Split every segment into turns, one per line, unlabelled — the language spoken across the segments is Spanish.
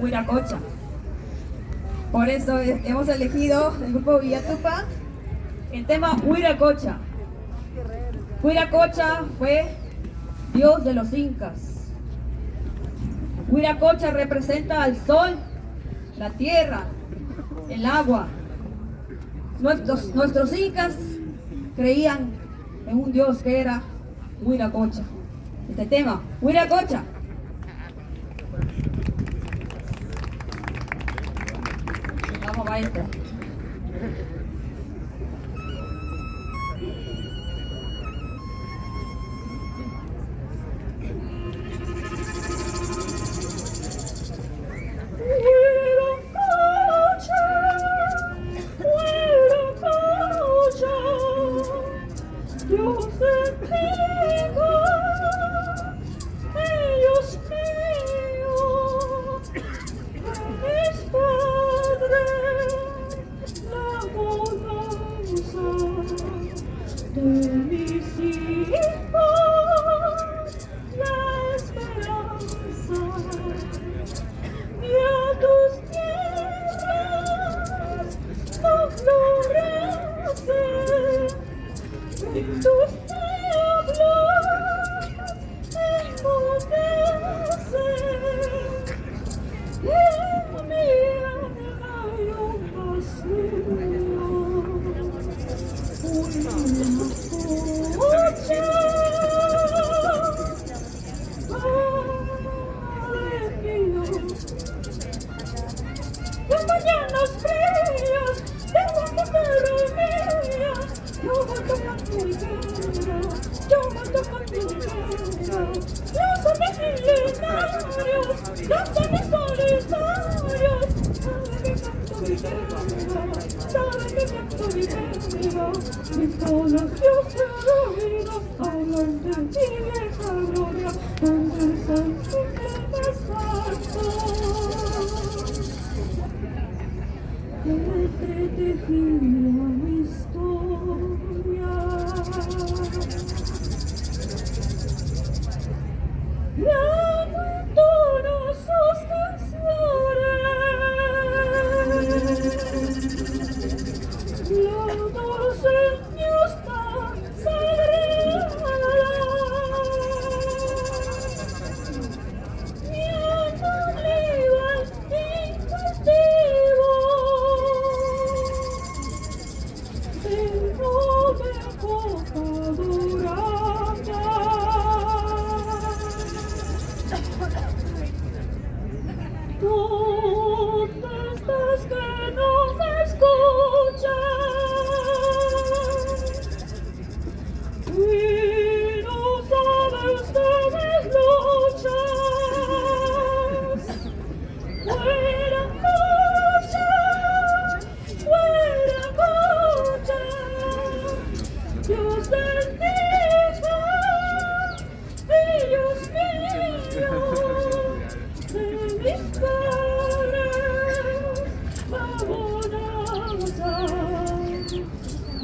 Huiracocha. Por eso hemos elegido el grupo Villatupa el tema Huiracocha. Huiracocha fue dios de los incas. Huiracocha representa al sol, la tierra, el agua. Nuestros, nuestros incas creían en un dios que era Huiracocha. Este tema, Huiracocha. wiser.
los vallanos fríos, yo mato pero mía, yo yo que. entretejido mi historia. Los dos niños están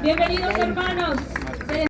Bienvenidos hermanos.